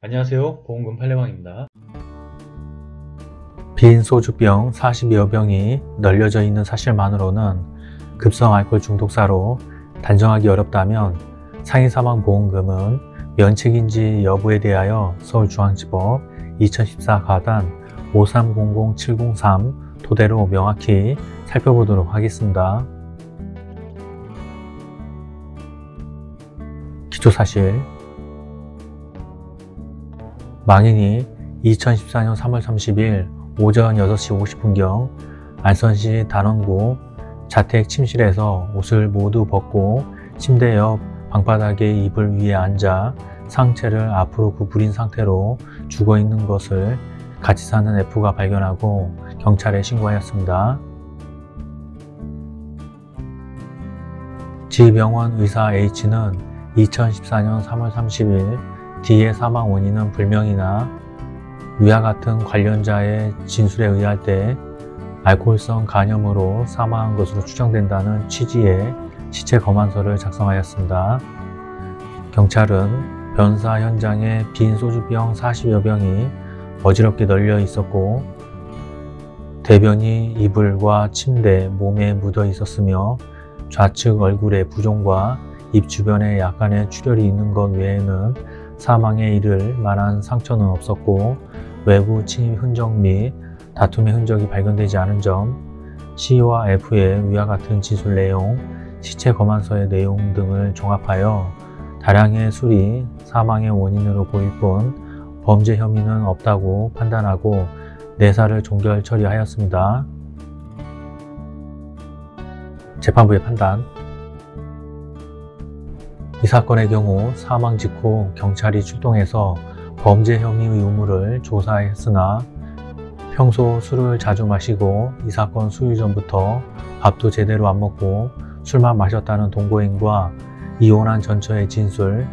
안녕하세요 보험금 팔례방입니다 빈 소주병 40여 병이 널려져 있는 사실만으로는 급성 알코올 중독사로 단정하기 어렵다면 상해 사망 보험금은 면책인지 여부에 대하여 서울중앙지법 2014 가단 5300703 토대로 명확히 살펴보도록 하겠습니다. 기초사실 망인이 2014년 3월 30일 오전 6시 50분경 안선시 단원구 자택 침실에서 옷을 모두 벗고 침대 옆 방바닥에 이불 위에 앉아 상체를 앞으로 구부린 상태로 죽어 있는 것을 같이 사는 F가 발견하고 경찰에 신고하였습니다. 지병원 의사 H는 2014년 3월 30일 D의 사망 원인은 불명이나 위와 같은 관련자의 진술에 의할 때 알코올성 간염으로 사망한 것으로 추정된다는 취지의 시체 검안서를 작성하였습니다. 경찰은 변사 현장에 빈 소주병 40여 병이 어지럽게 널려 있었고 대변이 이불과 침대, 몸에 묻어 있었으며 좌측 얼굴에 부종과 입 주변에 약간의 출혈이 있는 것 외에는 사망에 이를 만한 상처는 없었고 외부 침입 흔적 및 다툼의 흔적이 발견되지 않은 점, C와 F의 위와 같은 진술 내용, 시체 검안서의 내용 등을 종합하여 다량의 술이 사망의 원인으로 보일 뿐 범죄 혐의는 없다고 판단하고 내사를 종결 처리하였습니다. 재판부의 판단 이 사건의 경우 사망 직후 경찰이 출동해서 범죄 혐의의 유무를 조사했으나 평소 술을 자주 마시고 이 사건 수유 전부터 밥도 제대로 안 먹고 술만 마셨다는 동거인과 이혼한 전처의 진술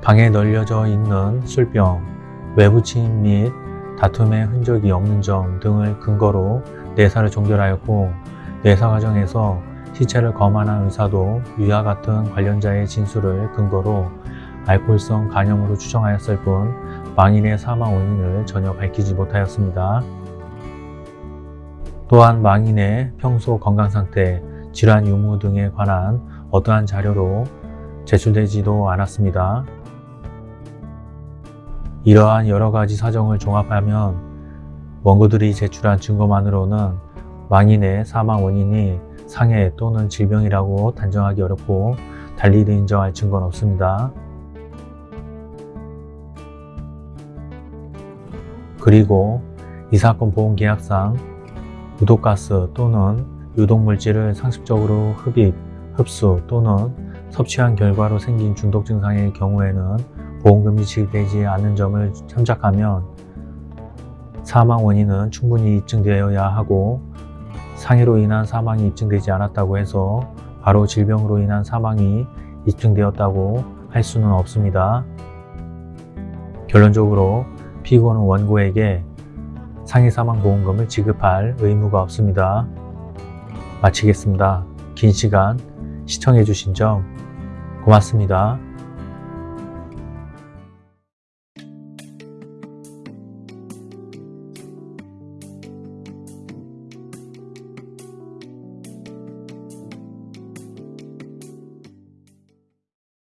방에 널려져 있는 술병, 외부 침입 및 다툼의 흔적이 없는 점 등을 근거로 내사를 종결하였고 내사 과정에서 시체를 검안한 의사도 위와 같은 관련자의 진술을 근거로 알코올성 간염으로 추정하였을 뿐 망인의 사망 원인을 전혀 밝히지 못하였습니다. 또한 망인의 평소 건강 상태, 질환 유무 등에 관한 어떠한 자료로 제출되지도 않았습니다. 이러한 여러 가지 사정을 종합하면 원고들이 제출한 증거만으로는 망인의 사망 원인이 상해 또는 질병이라고 단정하기 어렵고 달리 인정할 증거는 없습니다. 그리고 이 사건 보험계약상 유독가스 또는 유독물질을 상습적으로 흡입, 흡수 또는 섭취한 결과로 생긴 중독 증상의 경우에는 보험금이 지급되지 않는 점을 참작하면 사망 원인은 충분히 입증되어야 하고 상해로 인한 사망이 입증되지 않았다고 해서 바로 질병으로 인한 사망이 입증되었다고 할 수는 없습니다. 결론적으로 피고는 원고에게 상해 사망 보험금을 지급할 의무가 없습니다. 마치겠습니다. 긴 시간 시청해 주신 점 고맙습니다.